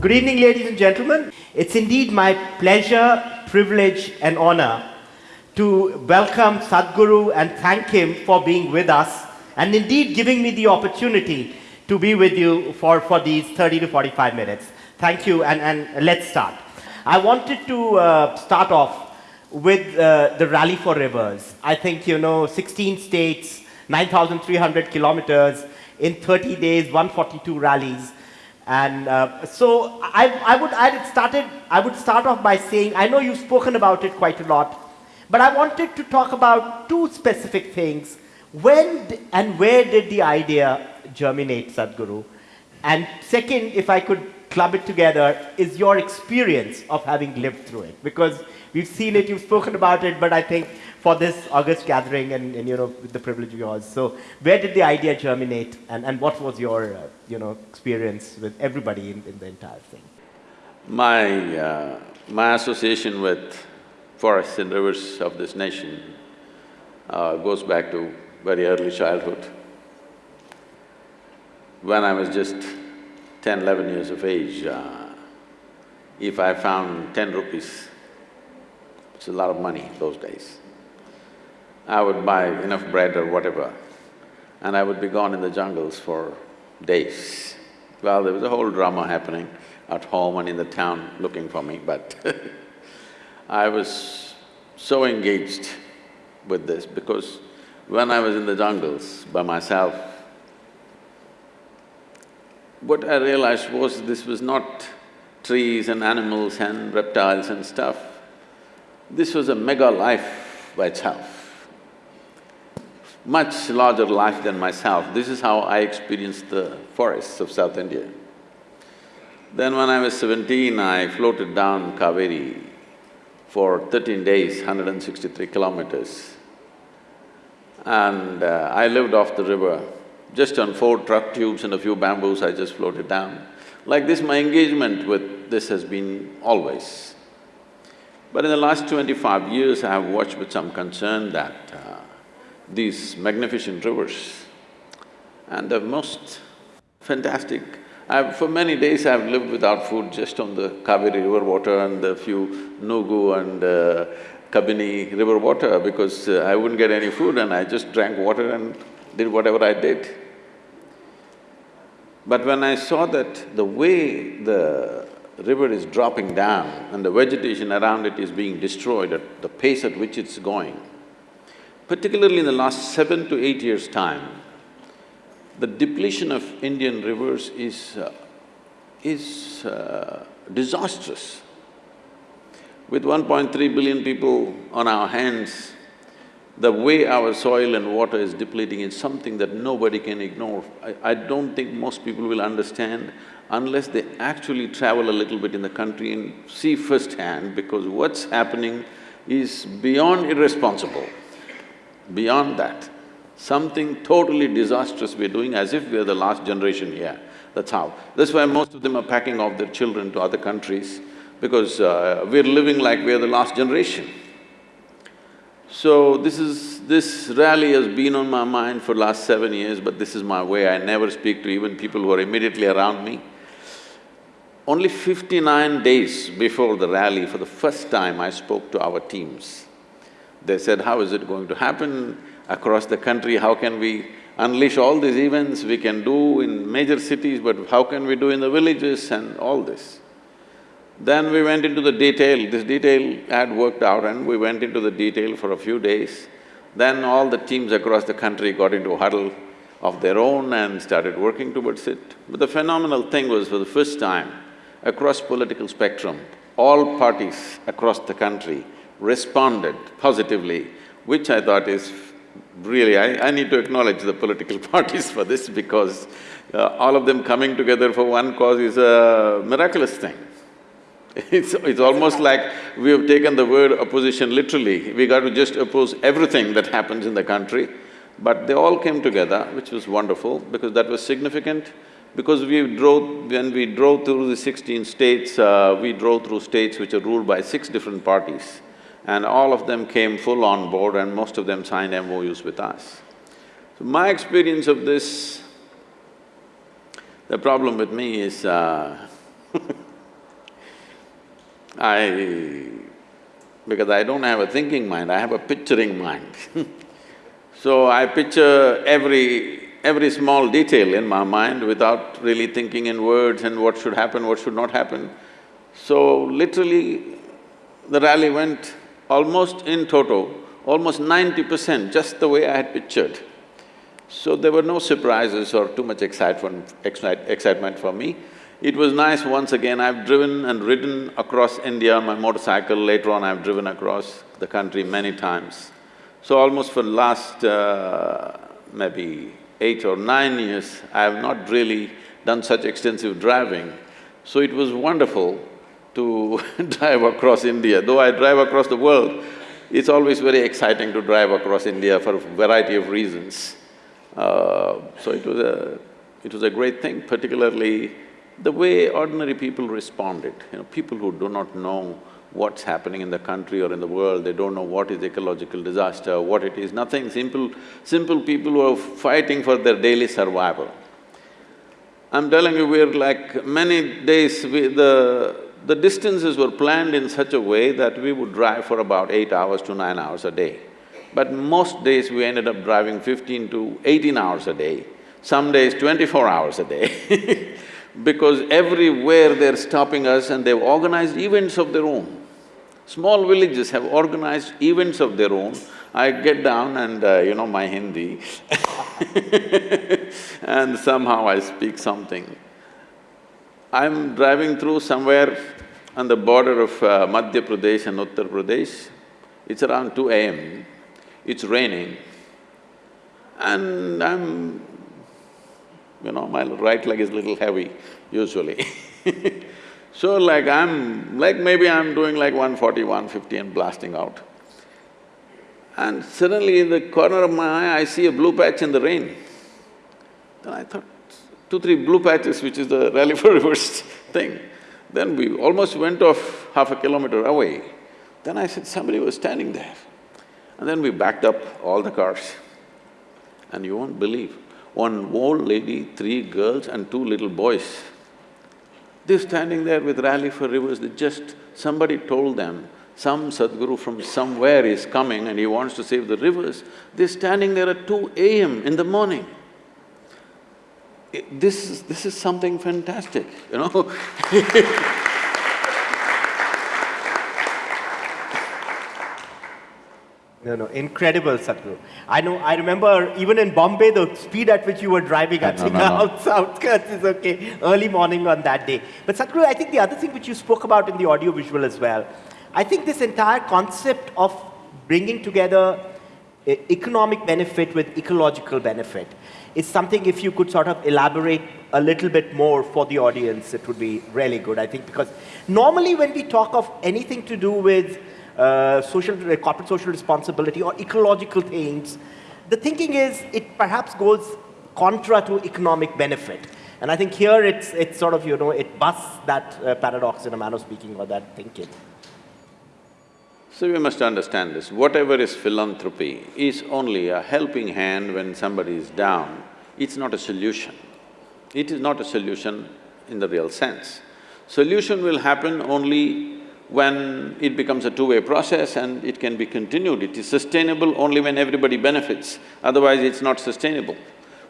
Good evening, ladies and gentlemen. It's indeed my pleasure, privilege, and honor to welcome Sadhguru and thank him for being with us and indeed giving me the opportunity to be with you for, for these 30 to 45 minutes. Thank you, and, and let's start. I wanted to uh, start off with uh, the Rally for Rivers. I think, you know, 16 states, 9,300 kilometers, in 30 days, 142 rallies. And uh, so I, I, would, I, started, I would start off by saying, I know you've spoken about it quite a lot, but I wanted to talk about two specific things. When and where did the idea germinate, Sadhguru? And second, if I could club it together, is your experience of having lived through it. Because we've seen it, you've spoken about it, but I think for this August gathering and, and you know, with the privilege of yours. So where did the idea germinate and, and what was your, uh, you know, experience with everybody in, in the entire thing? My… Uh, my association with forests and rivers of this nation uh, goes back to very early childhood. When I was just 10, 11 years of age, uh, if I found ten rupees, it's a lot of money those days, I would buy enough bread or whatever, and I would be gone in the jungles for days. Well, there was a whole drama happening at home and in the town looking for me, but I was so engaged with this because when I was in the jungles by myself, what I realized was this was not trees and animals and reptiles and stuff. This was a mega life by itself, much larger life than myself. This is how I experienced the forests of South India. Then when I was seventeen, I floated down Kaveri for thirteen days, 163 kilometers. And uh, I lived off the river just on four truck tubes and a few bamboos, I just floated down. Like this, my engagement with this has been always. But in the last twenty-five years, I have watched with some concern that uh, these magnificent rivers and the most fantastic… I've… for many days I've lived without food just on the Kaveri river water and the few Nugu and uh, Kabini river water because uh, I wouldn't get any food and I just drank water and did whatever I did. But when I saw that the way the river is dropping down and the vegetation around it is being destroyed at the pace at which it's going, particularly in the last seven to eight years' time, the depletion of Indian rivers is… Uh, is uh, disastrous. With 1.3 billion people on our hands, the way our soil and water is depleting is something that nobody can ignore. I, I don't think most people will understand unless they actually travel a little bit in the country and see firsthand because what's happening is beyond irresponsible. Beyond that, something totally disastrous we're doing as if we're the last generation here. That's how. That's why most of them are packing off their children to other countries because uh, we're living like we're the last generation. So this is… this rally has been on my mind for last seven years, but this is my way, I never speak to even people who are immediately around me. Only fifty-nine days before the rally, for the first time I spoke to our teams. They said, how is it going to happen across the country, how can we unleash all these events we can do in major cities, but how can we do in the villages and all this? Then we went into the detail, this detail had worked out and we went into the detail for a few days. Then all the teams across the country got into a huddle of their own and started working towards it. But the phenomenal thing was for the first time, across political spectrum, all parties across the country responded positively, which I thought is really… I, I need to acknowledge the political parties for this because uh, all of them coming together for one cause is a miraculous thing. It's… it's almost like we have taken the word opposition literally. We got to just oppose everything that happens in the country. But they all came together, which was wonderful because that was significant. Because we drove… when we drove through the sixteen states, uh, we drove through states which are ruled by six different parties. And all of them came full on board and most of them signed MOUs with us. So my experience of this, the problem with me is uh I… because I don't have a thinking mind, I have a picturing mind So I picture every… every small detail in my mind without really thinking in words and what should happen, what should not happen. So literally, the rally went almost in toto, almost ninety percent, just the way I had pictured. So there were no surprises or too much excitement, excite, excitement for me. It was nice once again, I've driven and ridden across India on my motorcycle, later on I've driven across the country many times. So almost for the last uh, maybe eight or nine years, I have not really done such extensive driving. So it was wonderful to drive across India. Though I drive across the world, it's always very exciting to drive across India for a variety of reasons. Uh, so it was a… it was a great thing, particularly the way ordinary people responded, you know, people who do not know what's happening in the country or in the world, they don't know what is ecological disaster, what it is, nothing, simple… simple people who are fighting for their daily survival. I'm telling you, we're like many days, we, the… the distances were planned in such a way that we would drive for about eight hours to nine hours a day. But most days we ended up driving fifteen to eighteen hours a day, some days twenty-four hours a day because everywhere they're stopping us and they've organized events of their own. Small villages have organized events of their own. I get down and, uh, you know, my Hindi and somehow I speak something. I'm driving through somewhere on the border of uh, Madhya Pradesh and Uttar Pradesh. It's around two AM, it's raining and I'm… you know, my right leg is a little heavy usually So like I'm… like maybe I'm doing like 140, 150 and blasting out. And suddenly in the corner of my eye, I see a blue patch in the rain. Then I thought, two, three blue patches, which is the Rally for Rivers thing. Then we almost went off half a kilometer away. Then I said, somebody was standing there. And then we backed up all the cars. And you won't believe, one old lady, three girls and two little boys they're standing there with Rally for Rivers, they just… somebody told them, some Sadhguru from somewhere is coming and he wants to save the rivers. They're standing there at two AM in the morning. This is… this is something fantastic, you know No, no, incredible, Sadhguru. I know, I remember even in Bombay, the speed at which you were driving, I think no, no. outskirts is okay, early morning on that day. But Sadhguru, I think the other thing which you spoke about in the audio visual as well, I think this entire concept of bringing together economic benefit with ecological benefit is something if you could sort of elaborate a little bit more for the audience, it would be really good, I think, because normally when we talk of anything to do with uh, social, uh, corporate social responsibility or ecological things, the thinking is it perhaps goes contra to economic benefit. And I think here it's, it's sort of, you know, it busts that uh, paradox in a manner of speaking or that thinking. So you must understand this, whatever is philanthropy is only a helping hand when somebody is down, it's not a solution. It is not a solution in the real sense. Solution will happen only when it becomes a two-way process and it can be continued. It is sustainable only when everybody benefits, otherwise it's not sustainable.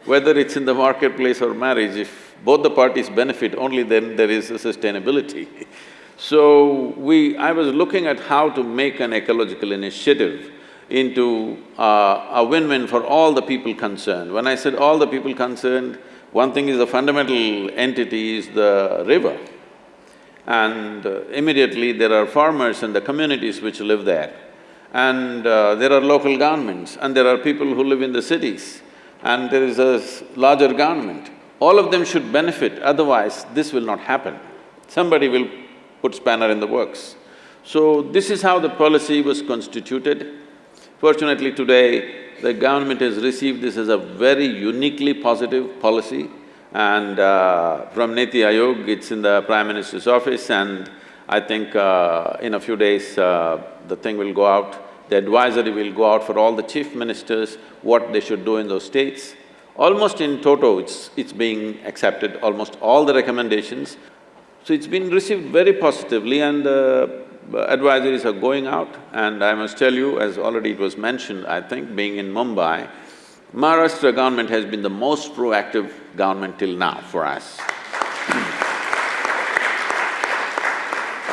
Whether it's in the marketplace or marriage, if both the parties benefit, only then there is a sustainability. so, we… I was looking at how to make an ecological initiative into uh, a win-win for all the people concerned. When I said all the people concerned, one thing is the fundamental entity is the river and uh, immediately there are farmers and the communities which live there. And uh, there are local governments and there are people who live in the cities and there is a larger government. All of them should benefit, otherwise this will not happen. Somebody will put spanner in the works. So this is how the policy was constituted. Fortunately today, the government has received this as a very uniquely positive policy and uh, from Niti Aayog, it's in the Prime Minister's office and I think uh, in a few days uh, the thing will go out. The advisory will go out for all the chief ministers, what they should do in those states. Almost in toto, it's… it's being accepted, almost all the recommendations. So it's been received very positively and uh, advisories are going out and I must tell you, as already it was mentioned, I think, being in Mumbai, Maharashtra government has been the most proactive government till now for us.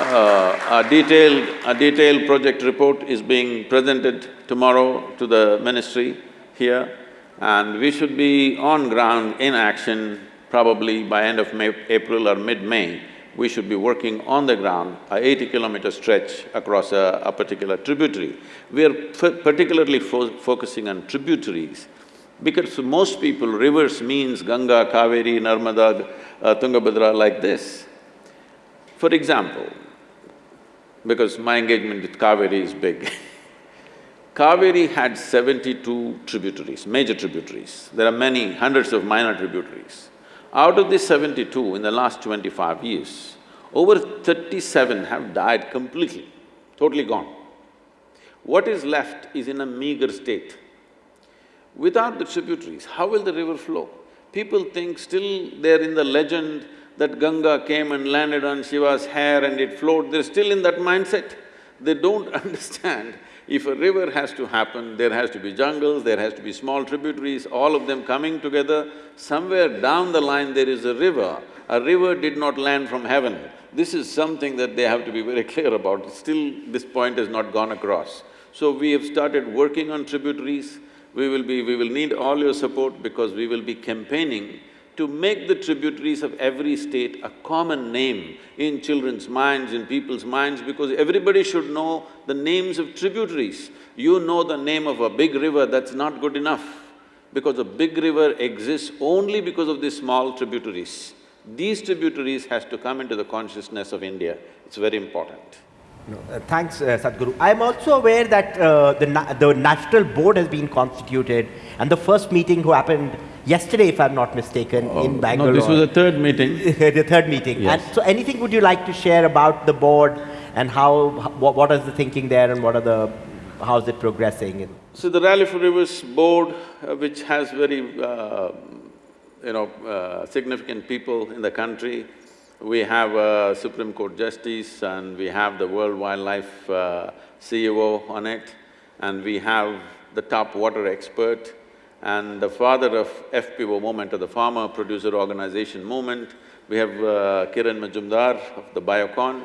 Uh, a detailed… a detailed project report is being presented tomorrow to the ministry here and we should be on ground in action probably by end of May, April or mid-May we should be working on the ground, a eighty kilometer stretch across a, a particular tributary. We are particularly fo focusing on tributaries because for most people, rivers means Ganga, Kaveri, Narmada, uh, Tungabhadra like this. For example, because my engagement with Kaveri is big Kaveri had seventy-two tributaries, major tributaries. There are many, hundreds of minor tributaries. Out of these seventy-two, in the last twenty-five years, over thirty-seven have died completely, totally gone. What is left is in a meager state. Without the tributaries, how will the river flow? People think still they're in the legend that Ganga came and landed on Shiva's hair and it flowed, they're still in that mindset. They don't understand if a river has to happen, there has to be jungles, there has to be small tributaries, all of them coming together. Somewhere down the line there is a river. A river did not land from heaven. This is something that they have to be very clear about. Still, this point has not gone across. So we have started working on tributaries. We will be… we will need all your support because we will be campaigning to make the tributaries of every state a common name in children's minds, in people's minds, because everybody should know the names of tributaries. You know the name of a big river, that's not good enough, because a big river exists only because of these small tributaries. These tributaries has to come into the consciousness of India, it's very important. No, uh, thanks, uh, Sadhguru. I'm also aware that uh, the, na the national board has been constituted and the first meeting who happened yesterday, if I'm not mistaken, oh, in Bangalore. No, this was the third meeting. the third meeting. Yes. And so anything would you like to share about the board and how, what, what is the thinking there and what are the, how is it progressing? So the Rally for Rivers board, uh, which has very, uh, you know, uh, significant people in the country, we have a Supreme Court Justice and we have the World Wildlife uh, CEO on it, and we have the top water expert, and the father of FPO movement, or the Farmer Producer Organization movement. We have uh, Kiran Mazumdar of the Biocon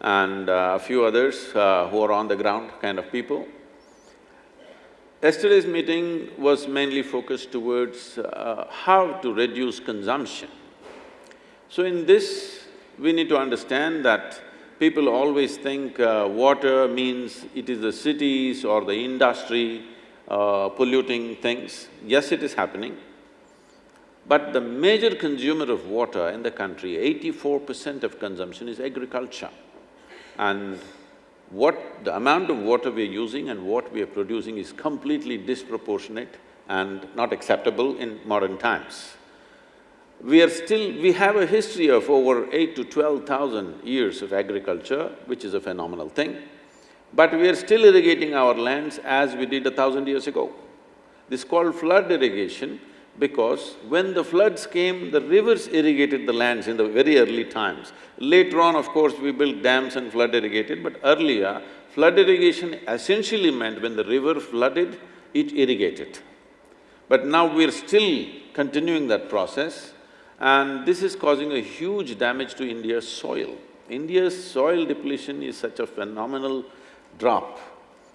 and uh, a few others uh, who are on the ground kind of people. Yesterday's meeting was mainly focused towards uh, how to reduce consumption. So in this, we need to understand that people always think uh, water means it is the cities or the industry uh, polluting things. Yes, it is happening. But the major consumer of water in the country, eighty-four percent of consumption is agriculture. And what… the amount of water we are using and what we are producing is completely disproportionate and not acceptable in modern times. We are still… we have a history of over eight to twelve thousand years of agriculture, which is a phenomenal thing. But we are still irrigating our lands as we did a thousand years ago. This is called flood irrigation because when the floods came, the rivers irrigated the lands in the very early times. Later on, of course, we built dams and flood irrigated, but earlier, flood irrigation essentially meant when the river flooded, it irrigated. But now we're still continuing that process and this is causing a huge damage to India's soil. India's soil depletion is such a phenomenal drop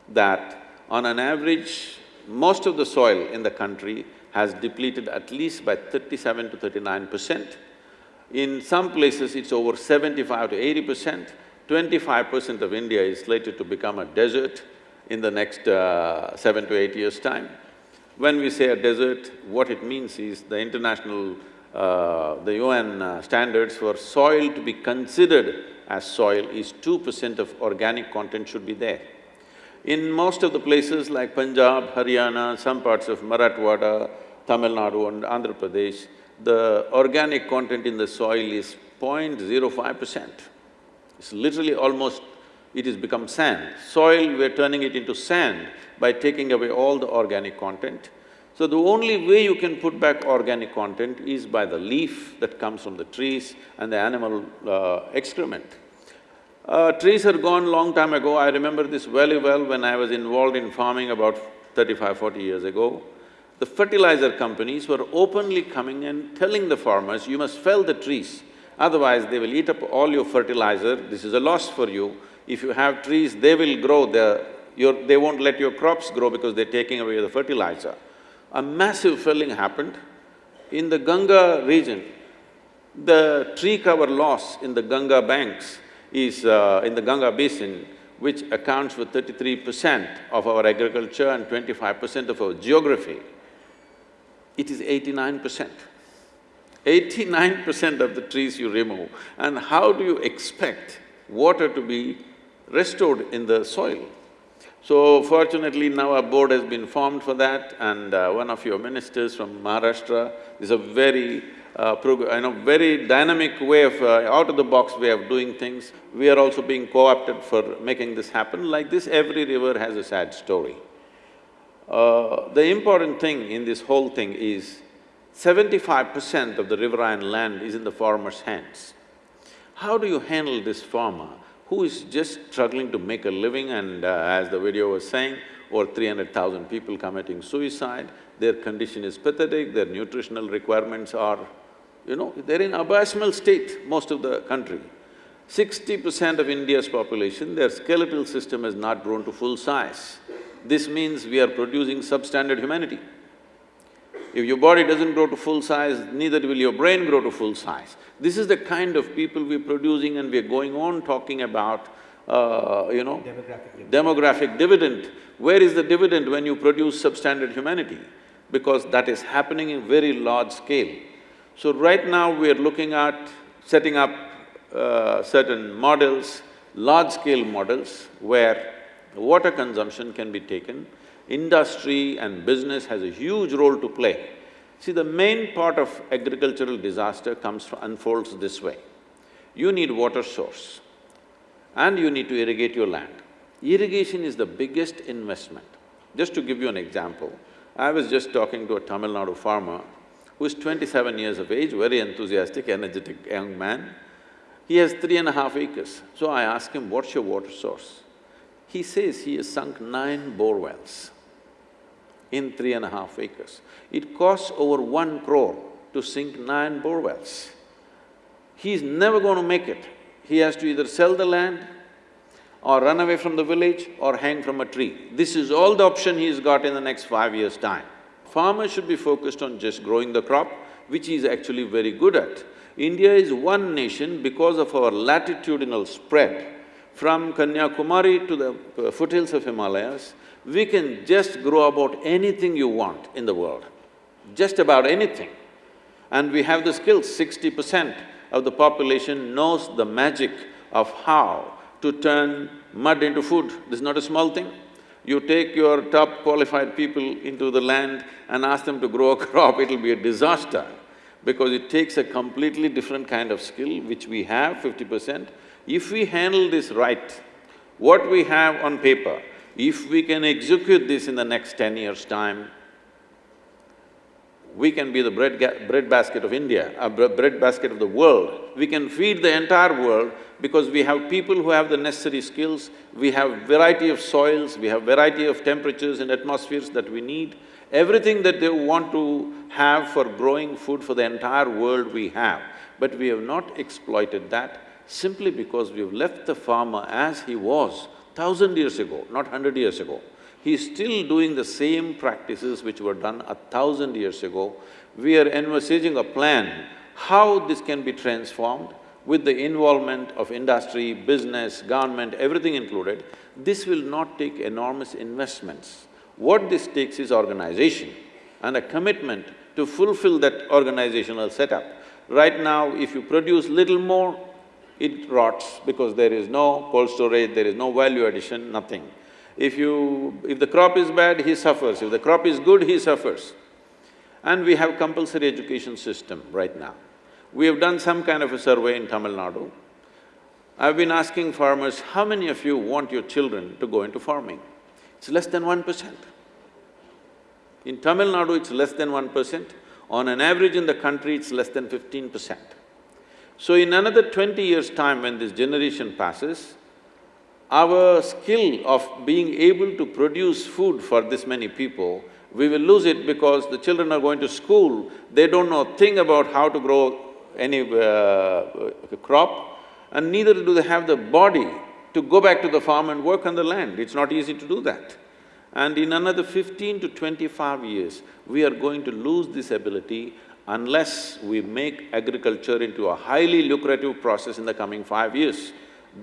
that on an average, most of the soil in the country has depleted at least by thirty-seven to thirty-nine percent. In some places, it's over seventy-five to eighty percent. Twenty-five percent of India is slated to become a desert in the next uh, seven to eight years' time. When we say a desert, what it means is the international, uh, the UN uh, standards for soil to be considered as soil is two percent of organic content should be there. In most of the places like Punjab, Haryana, some parts of Marathwada, Tamil Nadu and Andhra Pradesh, the organic content in the soil is 0.05 percent. It's literally almost… it has become sand. Soil, we're turning it into sand by taking away all the organic content. So the only way you can put back organic content is by the leaf that comes from the trees and the animal uh, excrement. Uh, trees are gone long time ago, I remember this very well when I was involved in farming about 35, 40 years ago. The fertilizer companies were openly coming and telling the farmers, you must fell the trees, otherwise they will eat up all your fertilizer, this is a loss for you. If you have trees, they will grow, your, they won't let your crops grow because they're taking away the fertilizer. A massive felling happened. In the Ganga region, the tree cover loss in the Ganga banks is uh, in the Ganga basin, which accounts for thirty-three percent of our agriculture and twenty-five percent of our geography, it is eighty-nine percent. Eighty-nine percent of the trees you remove, and how do you expect water to be restored in the soil? So fortunately now a board has been formed for that and uh, one of your ministers from Maharashtra is a very uh, know, very dynamic way of… Uh, out-of-the-box way of doing things. We are also being co-opted for making this happen. Like this, every river has a sad story. Uh, the important thing in this whole thing is seventy-five percent of the riverine land is in the farmer's hands. How do you handle this farmer who is just struggling to make a living and uh, as the video was saying, over three hundred thousand people committing suicide, their condition is pathetic, their nutritional requirements are you know, they're in abysmal state, most of the country. Sixty percent of India's population, their skeletal system has not grown to full size. This means we are producing substandard humanity. If your body doesn't grow to full size, neither will your brain grow to full size. This is the kind of people we're producing and we're going on talking about, uh, you know… Demographic dividend. Demographic dividend. Where is the dividend when you produce substandard humanity? Because that is happening in very large scale. So right now we are looking at setting up uh, certain models, large-scale models, where water consumption can be taken, industry and business has a huge role to play. See, the main part of agricultural disaster comes unfolds this way. You need water source and you need to irrigate your land. Irrigation is the biggest investment. Just to give you an example, I was just talking to a Tamil Nadu farmer who is twenty-seven years of age, very enthusiastic, energetic young man. He has three and a half acres. So I asked him, what's your water source? He says he has sunk nine bore wells in three and a half acres. It costs over one crore to sink nine bore wells. He's never going to make it. He has to either sell the land or run away from the village or hang from a tree. This is all the option he's got in the next five years' time. Farmers should be focused on just growing the crop, which he is actually very good at. India is one nation because of our latitudinal spread. From Kanyakumari to the foothills of Himalayas, we can just grow about anything you want in the world, just about anything. And we have the skills, sixty percent of the population knows the magic of how to turn mud into food. This is not a small thing. You take your top qualified people into the land and ask them to grow a crop, it'll be a disaster because it takes a completely different kind of skill which we have fifty percent. If we handle this right, what we have on paper, if we can execute this in the next ten years' time, we can be the bread, bread basket of India, a bread basket of the world. We can feed the entire world because we have people who have the necessary skills, we have variety of soils, we have variety of temperatures and atmospheres that we need. Everything that they want to have for growing food for the entire world we have, but we have not exploited that simply because we've left the farmer as he was thousand years ago, not hundred years ago. He's still doing the same practices which were done a thousand years ago. We are envisaging a plan how this can be transformed with the involvement of industry, business, government, everything included. This will not take enormous investments. What this takes is organization and a commitment to fulfill that organizational setup. Right now, if you produce little more, it rots because there is no cold storage, there is no value addition, nothing. If you… if the crop is bad, he suffers, if the crop is good, he suffers. And we have compulsory education system right now. We have done some kind of a survey in Tamil Nadu. I've been asking farmers, how many of you want your children to go into farming? It's less than one percent. In Tamil Nadu, it's less than one percent. On an average in the country, it's less than fifteen percent. So in another twenty years' time, when this generation passes, our skill of being able to produce food for this many people, we will lose it because the children are going to school, they don't know a thing about how to grow any uh, crop, and neither do they have the body to go back to the farm and work on the land. It's not easy to do that. And in another fifteen to twenty-five years, we are going to lose this ability unless we make agriculture into a highly lucrative process in the coming five years.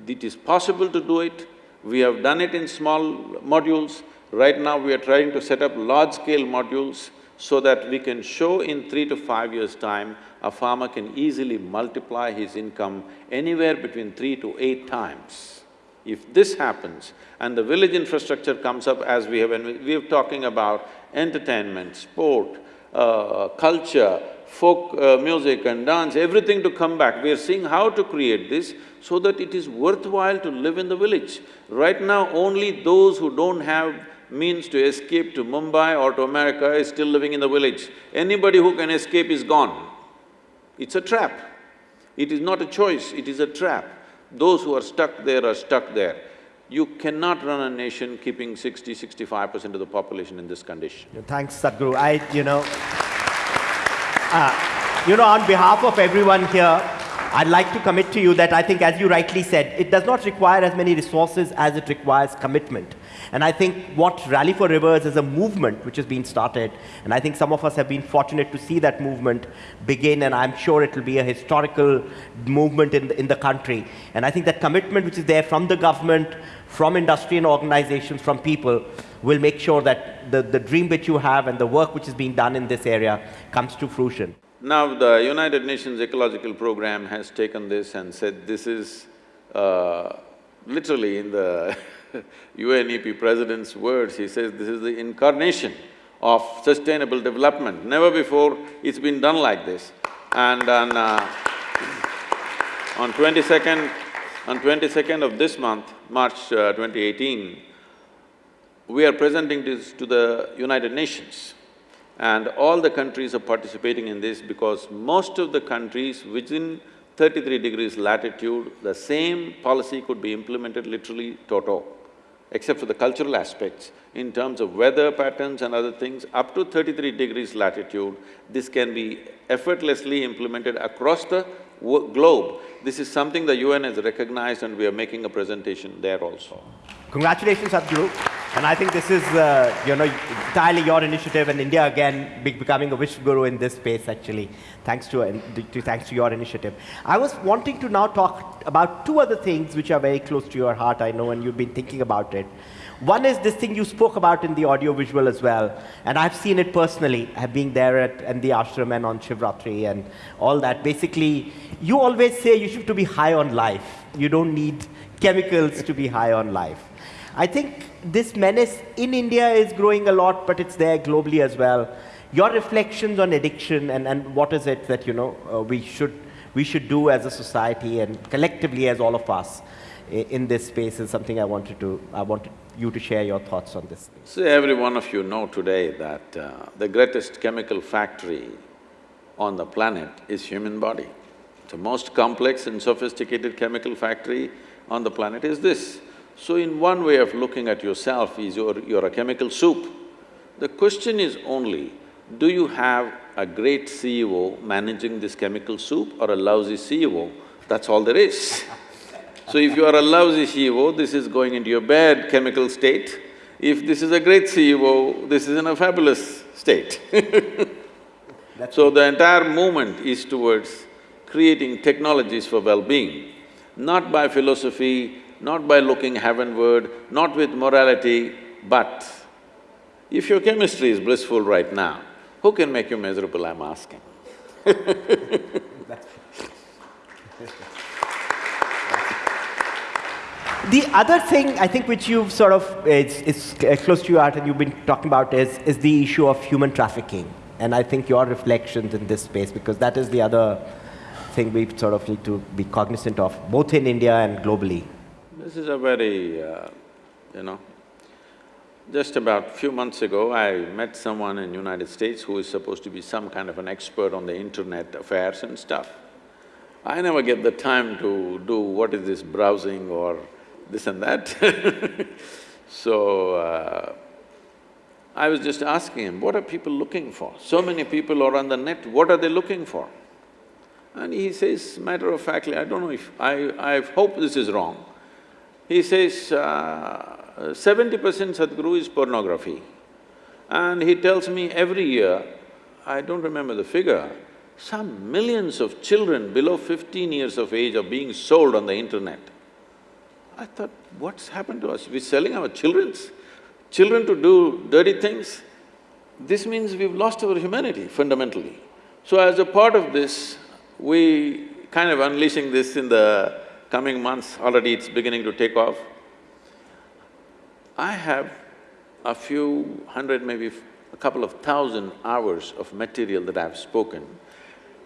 It is possible to do it, we have done it in small modules, right now we are trying to set up large-scale modules so that we can show in three to five years' time, a farmer can easily multiply his income anywhere between three to eight times. If this happens and the village infrastructure comes up as we have… we are talking about entertainment, sport, uh, culture, folk uh, music and dance, everything to come back. We are seeing how to create this so that it is worthwhile to live in the village. Right now, only those who don't have means to escape to Mumbai or to America is still living in the village. Anybody who can escape is gone. It's a trap. It is not a choice, it is a trap. Those who are stuck there are stuck there. You cannot run a nation keeping 60, 65 percent of the population in this condition. Thanks, Sadhguru. I… you know, uh, you know, on behalf of everyone here, I'd like to commit to you that I think, as you rightly said, it does not require as many resources as it requires commitment. And I think what Rally for Rivers is a movement which has been started, and I think some of us have been fortunate to see that movement begin, and I'm sure it will be a historical movement in the, in the country. And I think that commitment which is there from the government, from industry and organizations, from people, will make sure that the, the dream which you have and the work which is being done in this area comes to fruition. Now, the United Nations Ecological Program has taken this and said this is uh, literally in the UNEP president's words, he says this is the incarnation of sustainable development. Never before it's been done like this. And on, uh, on twenty-second, on twenty-second of this month, March uh, 2018, we are presenting this to the United Nations. And all the countries are participating in this because most of the countries within thirty-three degrees latitude, the same policy could be implemented literally toto except for the cultural aspects, in terms of weather patterns and other things, up to thirty-three degrees latitude, this can be effortlessly implemented across the globe. This is something the UN has recognized and we are making a presentation there also. Congratulations, Sadhguru. And I think this is, uh, you know, entirely your initiative and India again be becoming a vishwa guru in this space actually, thanks to, uh, to, thanks to your initiative. I was wanting to now talk about two other things which are very close to your heart, I know, and you've been thinking about it. One is this thing you spoke about in the audiovisual as well, and I've seen it personally, I've there at, at the ashram and on Shivratri and all that. Basically, you always say you should to be high on life. You don't need chemicals to be high on life. I think this menace in India is growing a lot, but it's there globally as well. Your reflections on addiction and, and what is it that you know uh, we should we should do as a society and collectively as all of us in this space is something I wanted to I wanted you to share your thoughts on this. See, every one of you know today that uh, the greatest chemical factory on the planet is human body. The most complex and sophisticated chemical factory on the planet is this. So in one way of looking at yourself is you're, you're a chemical soup. The question is only, do you have a great CEO managing this chemical soup or a lousy CEO? That's all there is. So if you are a lousy CEO, this is going into your bad chemical state. If this is a great CEO, this is in a fabulous state. So the entire movement is towards creating technologies for well-being, not by philosophy, not by looking heavenward, not with morality, but if your chemistry is blissful right now, who can make you miserable, I'm asking The other thing I think which you've sort of, it's, is close to your heart and you've been talking about is, is the issue of human trafficking. And I think your reflections in this space, because that is the other thing we sort of need to be cognizant of, both in India and globally. This is a very, uh, you know, Just about few months ago, I met someone in United States who is supposed to be some kind of an expert on the internet affairs and stuff. I never get the time to do what is this browsing or this and that So, uh, I was just asking him, what are people looking for? So many people are on the net, what are they looking for? And he says, matter of factly, I don't know if… I… I hope this is wrong. He says, uh, seventy percent Sadhguru is pornography. And he tells me every year, I don't remember the figure, some millions of children below fifteen years of age are being sold on the internet. I thought, what's happened to us? We're selling our children's… children to do dirty things? This means we've lost our humanity fundamentally. So as a part of this, we kind of unleashing this in the coming months, already it's beginning to take off. I have a few hundred, maybe a couple of thousand hours of material that I've spoken.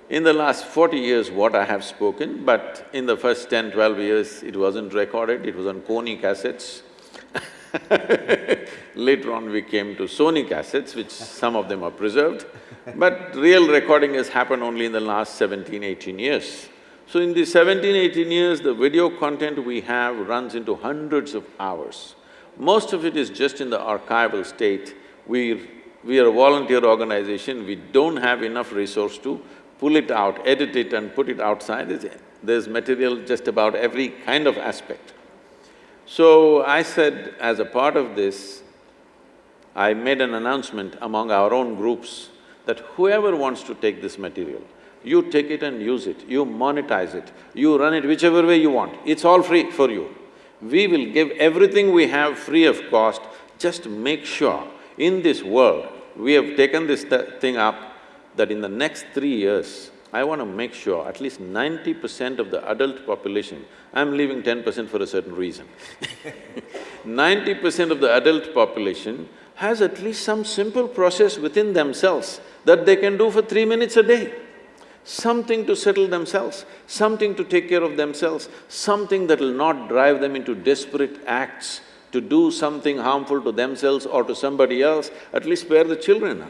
In the last forty years, what I have spoken, but in the first 10, 12 years, it wasn't recorded, it was on Koni cassettes. Later on, we came to Sony cassettes, which some of them are preserved, but real recording has happened only in the last 17, 18 years. So in these 17, 18 years, the video content we have runs into hundreds of hours. Most of it is just in the archival state. We… we are a volunteer organization, we don't have enough resource to pull it out, edit it and put it outside. There's, material just about every kind of aspect. So I said, as a part of this, I made an announcement among our own groups that whoever wants to take this material, you take it and use it, you monetize it, you run it whichever way you want, it's all free for you. We will give everything we have free of cost, just make sure in this world, we have taken this th thing up that in the next three years, I want to make sure at least ninety percent of the adult population, I'm leaving ten percent for a certain reason ninety percent of the adult population has at least some simple process within themselves that they can do for three minutes a day. Something to settle themselves, something to take care of themselves, something that will not drive them into desperate acts to do something harmful to themselves or to somebody else, at least spare the children.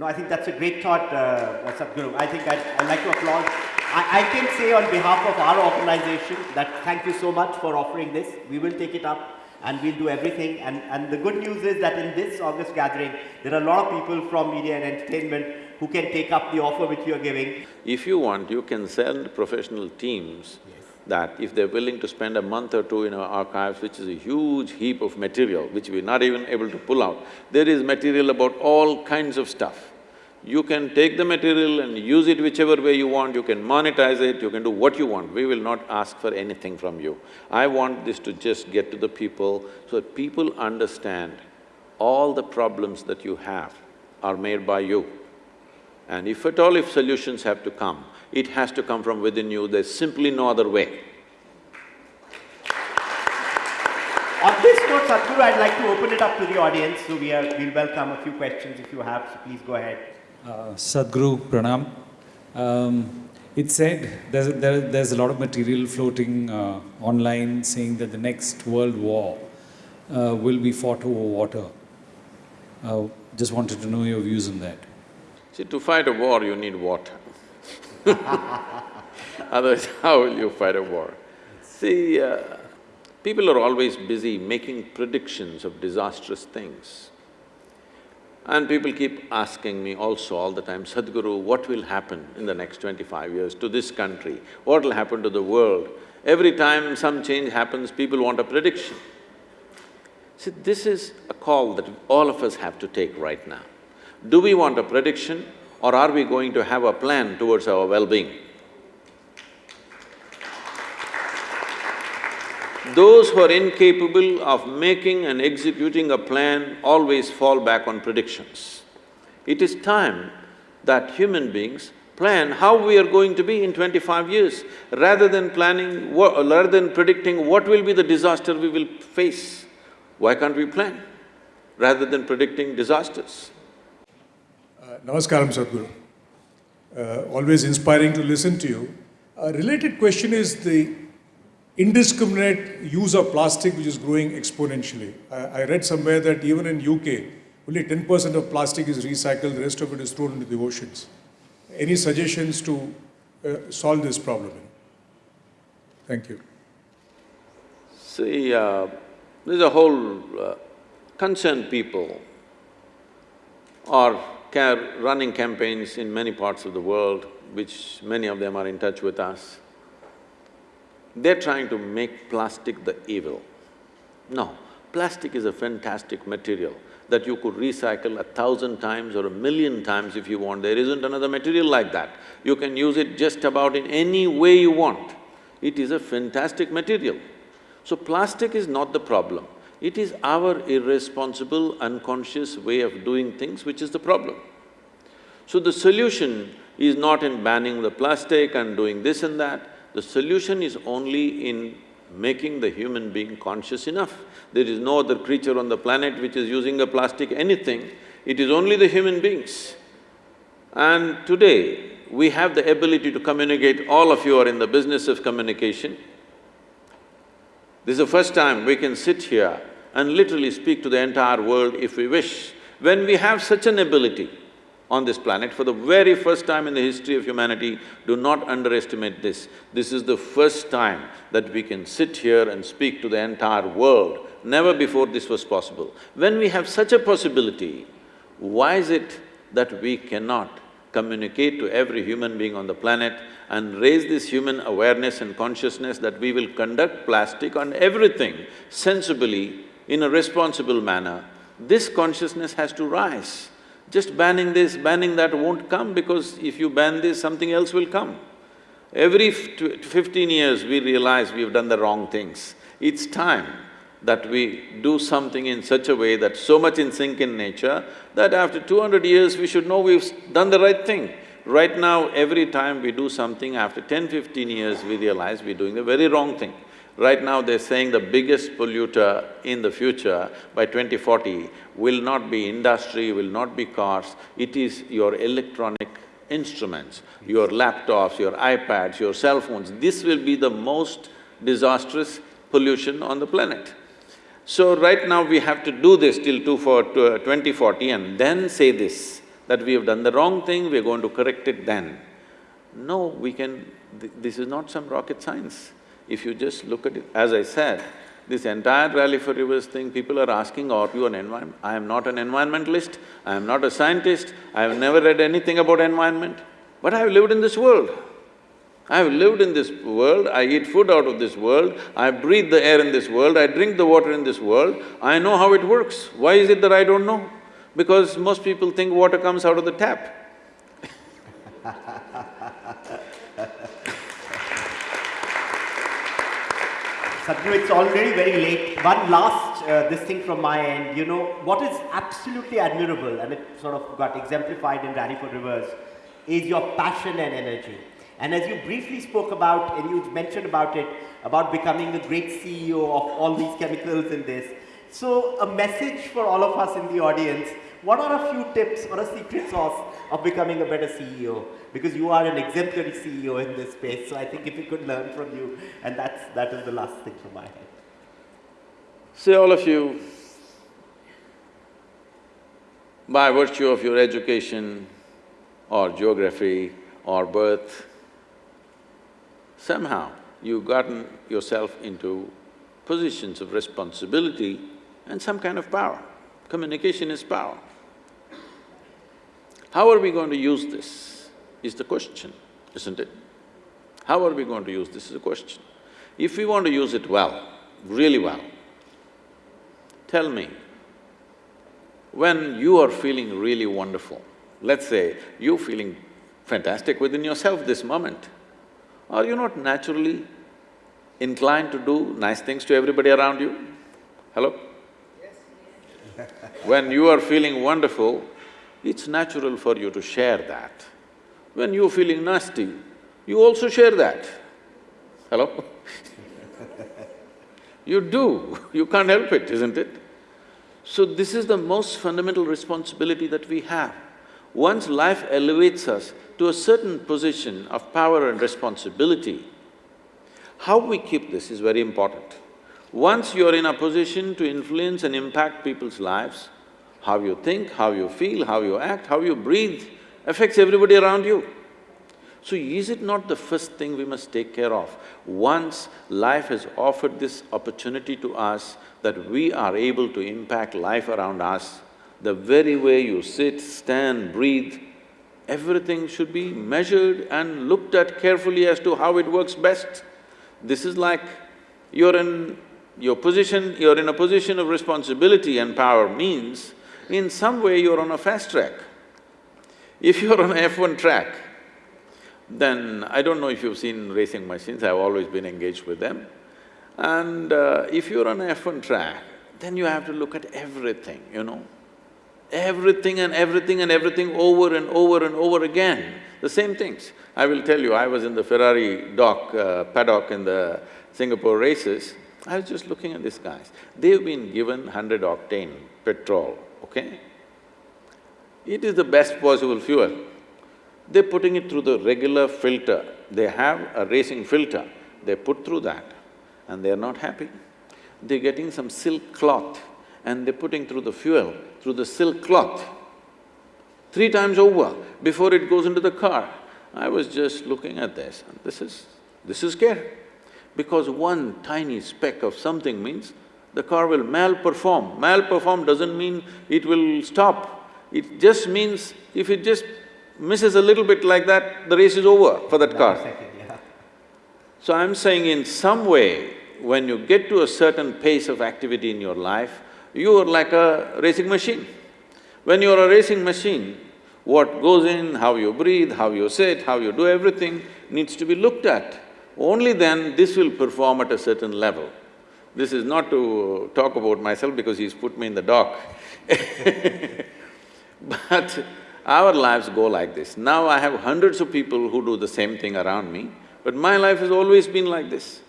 No, I think that's a great thought, uh, Sadhguru. I think I'd, I'd like to applaud. I, I, can say on behalf of our organization that thank you so much for offering this. We will take it up and we'll do everything. And, and the good news is that in this August gathering, there are a lot of people from media and entertainment who can take up the offer which you are giving. If you want, you can send professional teams yes. that if they're willing to spend a month or two in our archives, which is a huge heap of material, which we're not even able to pull out, there is material about all kinds of stuff. You can take the material and use it whichever way you want, you can monetize it, you can do what you want, we will not ask for anything from you. I want this to just get to the people so that people understand all the problems that you have are made by you. And if at all if solutions have to come, it has to come from within you, there's simply no other way. On this note, Sadhguru, I'd like to open it up to the audience, so we are… we'll welcome a few questions if you have, so please go ahead. Uh, Sadhguru Pranam. Um, it said there's, there, there's a lot of material floating uh, online saying that the next world war uh, will be fought over water. Uh, just wanted to know your views on that. See, to fight a war, you need water Otherwise, how will you fight a war? See, uh, people are always busy making predictions of disastrous things. And people keep asking me also all the time, Sadhguru, what will happen in the next twenty-five years to this country? What will happen to the world? Every time some change happens, people want a prediction. See, this is a call that all of us have to take right now. Do we want a prediction or are we going to have a plan towards our well-being? Those who are incapable of making and executing a plan always fall back on predictions. It is time that human beings plan how we are going to be in twenty-five years, rather than planning… rather than predicting what will be the disaster we will face. Why can't we plan, rather than predicting disasters? Uh, namaskaram, Sadhguru. Uh, always inspiring to listen to you. A related question is the indiscriminate use of plastic which is growing exponentially. I, I read somewhere that even in UK, only 10% of plastic is recycled, the rest of it is thrown into the oceans. Any suggestions to uh, solve this problem? Thank you. See, uh, there's a whole uh, concerned people are running campaigns in many parts of the world, which many of them are in touch with us. They're trying to make plastic the evil. No, plastic is a fantastic material that you could recycle a thousand times or a million times if you want. There isn't another material like that. You can use it just about in any way you want. It is a fantastic material. So plastic is not the problem. It is our irresponsible, unconscious way of doing things which is the problem. So the solution is not in banning the plastic and doing this and that, the solution is only in making the human being conscious enough. There is no other creature on the planet which is using a plastic anything, it is only the human beings. And today, we have the ability to communicate, all of you are in the business of communication. This is the first time we can sit here and literally speak to the entire world if we wish. When we have such an ability, on this planet for the very first time in the history of humanity, do not underestimate this. This is the first time that we can sit here and speak to the entire world. Never before this was possible. When we have such a possibility, why is it that we cannot communicate to every human being on the planet and raise this human awareness and consciousness that we will conduct plastic on everything sensibly in a responsible manner, this consciousness has to rise. Just banning this, banning that won't come because if you ban this, something else will come. Every fifteen years, we realize we've done the wrong things. It's time that we do something in such a way that's so much in sync in nature that after two hundred years, we should know we've done the right thing. Right now, every time we do something, after 10, 15 years, we realize we're doing the very wrong thing. Right now they're saying the biggest polluter in the future by 2040 will not be industry, will not be cars, it is your electronic instruments, your laptops, your iPads, your cell phones. This will be the most disastrous pollution on the planet. So right now we have to do this till two for, uh, 2040 and then say this, that we have done the wrong thing, we're going to correct it then. No, we can… Th this is not some rocket science. If you just look at it, as I said, this entire Rally for Rivers thing, people are asking, are you an environment? I am not an environmentalist, I am not a scientist, I have never read anything about environment, but I have lived in this world. I have lived in this world, I eat food out of this world, I breathe the air in this world, I drink the water in this world, I know how it works. Why is it that I don't know? Because most people think water comes out of the tap. Sadhguru, it's already very late. One last uh, this thing from my end, you know, what is absolutely admirable and it sort of got exemplified in Rally for Rivers is your passion and energy. And as you briefly spoke about, and you mentioned about it, about becoming the great CEO of all these chemicals in this. So a message for all of us in the audience, what are a few tips or a secret sauce of becoming a better CEO? Because you are an exemplary CEO in this space, so I think if we could learn from you, and that's, that is the last thing from my head. See, all of you, by virtue of your education or geography or birth, somehow you've gotten yourself into positions of responsibility and some kind of power. Communication is power. How are we going to use this is the question, isn't it? How are we going to use this is the question. If we want to use it well, really well, tell me, when you are feeling really wonderful, let's say you're feeling fantastic within yourself this moment, are you not naturally inclined to do nice things to everybody around you? Hello? Yes. when you are feeling wonderful, it's natural for you to share that. When you're feeling nasty, you also share that. Hello? you do, you can't help it, isn't it? So this is the most fundamental responsibility that we have. Once life elevates us to a certain position of power and responsibility, How we keep this is very important. Once you're in a position to influence and impact people's lives, how you think, how you feel, how you act, how you breathe affects everybody around you. So is it not the first thing we must take care of? Once life has offered this opportunity to us that we are able to impact life around us, the very way you sit, stand, breathe, everything should be measured and looked at carefully as to how it works best. This is like you're in your position… you're in a position of responsibility and power means in some way you're on a fast track. If you're on a F1 track, then I don't know if you've seen racing machines, I've always been engaged with them. And uh, if you're on a F1 track, then you have to look at everything, you know. Everything and everything and everything over and over and over again, the same things. I will tell you, I was in the Ferrari dock, uh, paddock in the Singapore races, I was just looking at these guys. They've been given hundred octane petrol, okay? It is the best possible fuel. They're putting it through the regular filter. They have a racing filter, they put through that and they're not happy. They're getting some silk cloth and they're putting through the fuel, through the silk cloth, three times over before it goes into the car. I was just looking at this and this is… this is care. Because one tiny speck of something means the car will malperform. Malperform doesn't mean it will stop. It just means if it just misses a little bit like that, the race is over for that car. So I'm saying in some way, when you get to a certain pace of activity in your life, you are like a racing machine. When you're a racing machine, what goes in, how you breathe, how you sit, how you do everything needs to be looked at. Only then this will perform at a certain level. This is not to talk about myself because he's put me in the dock But our lives go like this. Now I have hundreds of people who do the same thing around me, but my life has always been like this.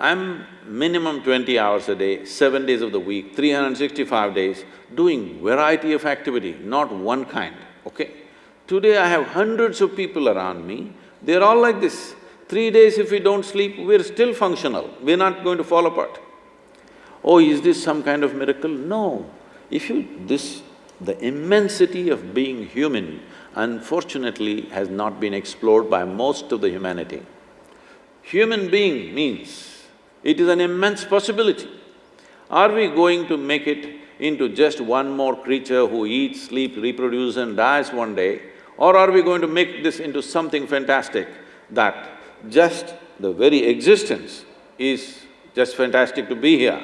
I'm minimum twenty hours a day, seven days of the week, 365 days, doing variety of activity, not one kind, okay? Today I have hundreds of people around me, they're all like this. Three days if we don't sleep, we're still functional, we're not going to fall apart. Oh, is this some kind of miracle? No. If you… this… the immensity of being human unfortunately has not been explored by most of the humanity. Human being means it is an immense possibility. Are we going to make it into just one more creature who eats, sleeps, reproduces and dies one day? Or are we going to make this into something fantastic that just the very existence is just fantastic to be here.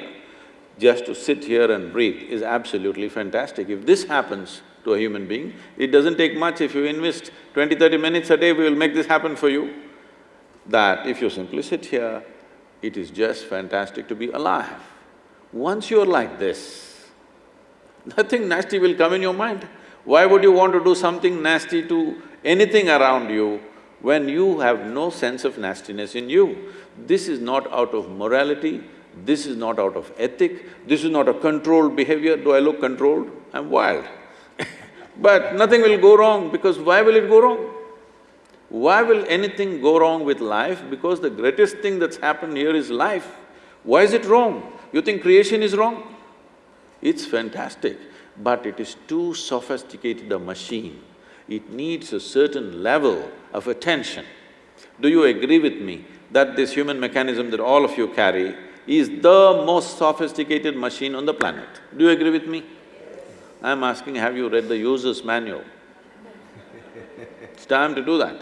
Just to sit here and breathe is absolutely fantastic. If this happens to a human being, it doesn't take much if you invest 20, 30 minutes a day, we will make this happen for you. That if you simply sit here, it is just fantastic to be alive. Once you're like this, nothing nasty will come in your mind. Why would you want to do something nasty to anything around you when you have no sense of nastiness in you. This is not out of morality, this is not out of ethic, this is not a controlled behavior. Do I look controlled? I'm wild. but nothing will go wrong because why will it go wrong? Why will anything go wrong with life? Because the greatest thing that's happened here is life. Why is it wrong? You think creation is wrong? It's fantastic, but it is too sophisticated a machine it needs a certain level of attention. Do you agree with me that this human mechanism that all of you carry is the most sophisticated machine on the planet? Do you agree with me? I'm asking, have you read the user's manual? It's time to do that